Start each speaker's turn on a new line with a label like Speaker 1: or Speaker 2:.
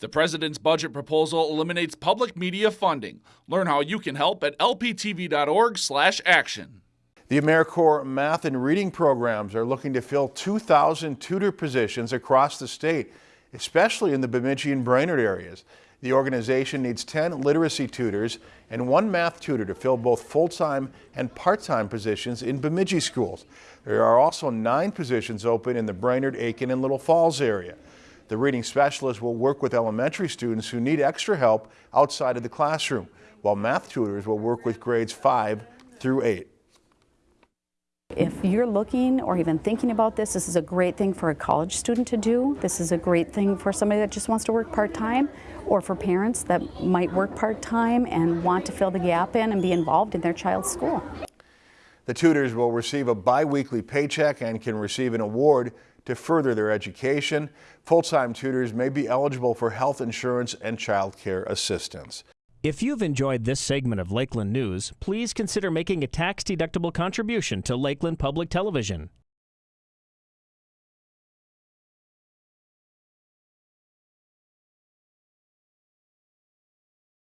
Speaker 1: The president's budget proposal eliminates public media funding. Learn how you can help at lptv.org/action.
Speaker 2: The AmeriCorps math and reading programs are looking to fill 2,000 tutor positions across the state, especially in the Bemidji and Brainerd areas. The organization needs 10 literacy tutors and one math tutor to fill both full-time and part-time positions in Bemidji schools. There are also nine positions open in the Brainerd, Aitkin, and Little Falls area. The reading specialist will work with elementary students who need extra help outside of the classroom, while math tutors will work with grades 5 through 8.
Speaker 3: If you're looking or even thinking about this, this is a great thing for a college student to do. This is a great thing for somebody that just wants to work part-time or for parents that might work part-time and want to fill the gap in and be involved in their child's school.
Speaker 2: The tutors will receive a biweekly paycheck and can receive an award to further their education. Full-time tutors may be eligible for health insurance and child care assistance.
Speaker 4: If you've enjoyed this segment of Lakeland News, please consider making a tax-deductible contribution to Lakeland Public Television.